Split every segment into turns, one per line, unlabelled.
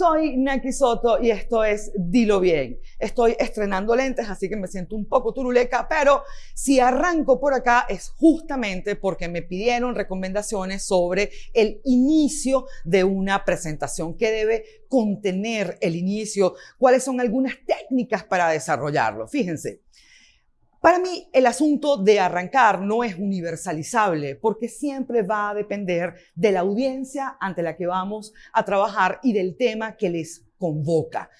Soy Naki Soto y esto es Dilo Bien. Estoy estrenando lentes, así que me siento un poco turuleca, pero si arranco por acá es justamente porque me pidieron recomendaciones sobre el inicio de una presentación, qué debe contener el inicio, cuáles son algunas técnicas para desarrollarlo. Fíjense, para mí, el asunto de arrancar no es universalizable porque siempre va a depender de la audiencia ante la que vamos a trabajar y del tema que les convoca.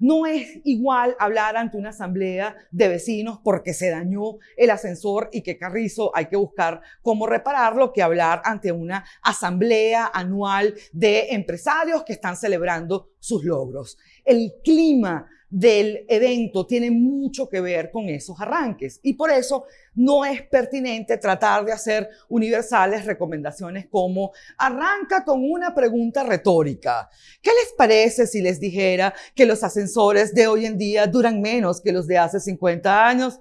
No es igual hablar ante una asamblea de vecinos porque se dañó el ascensor y que carrizo hay que buscar cómo repararlo que hablar ante una asamblea anual de empresarios que están celebrando sus logros. El clima del evento tiene mucho que ver con esos arranques y por eso no es pertinente tratar de hacer universales recomendaciones como arranca con una pregunta retórica. ¿Qué les parece si les dijera que los ascensores de hoy en día duran menos que los de hace 50 años?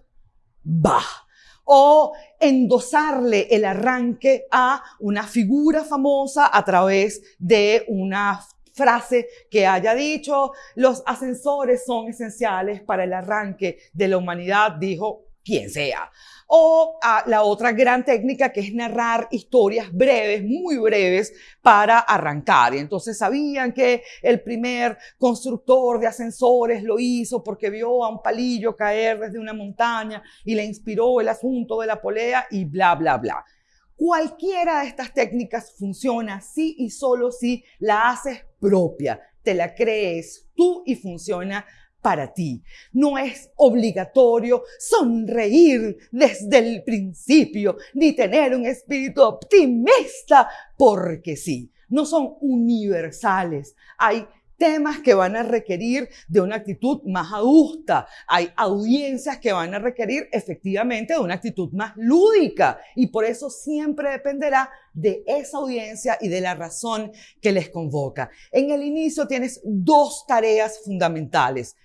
Bah o endosarle el arranque a una figura famosa a través de una frase que haya dicho, los ascensores son esenciales para el arranque de la humanidad, dijo quien sea. O a la otra gran técnica que es narrar historias breves, muy breves, para arrancar. Y entonces sabían que el primer constructor de ascensores lo hizo porque vio a un palillo caer desde una montaña y le inspiró el asunto de la polea y bla, bla, bla. Cualquiera de estas técnicas funciona si y solo si la haces propia, te la crees tú y funciona para ti. No es obligatorio sonreír desde el principio ni tener un espíritu optimista porque sí. No son universales. Hay temas que van a requerir de una actitud más adusta. Hay audiencias que van a requerir efectivamente de una actitud más lúdica y por eso siempre dependerá de esa audiencia y de la razón que les convoca. En el inicio tienes dos tareas fundamentales.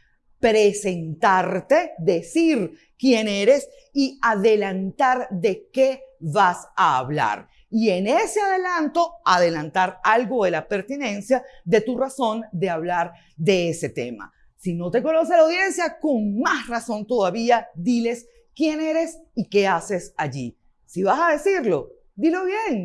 Presentarte, decir quién eres y adelantar de qué vas a hablar y en ese adelanto adelantar algo de la pertinencia de tu razón de hablar de ese tema. Si no te conoce la audiencia, con más razón todavía, diles quién eres y qué haces allí. Si vas a decirlo, dilo bien.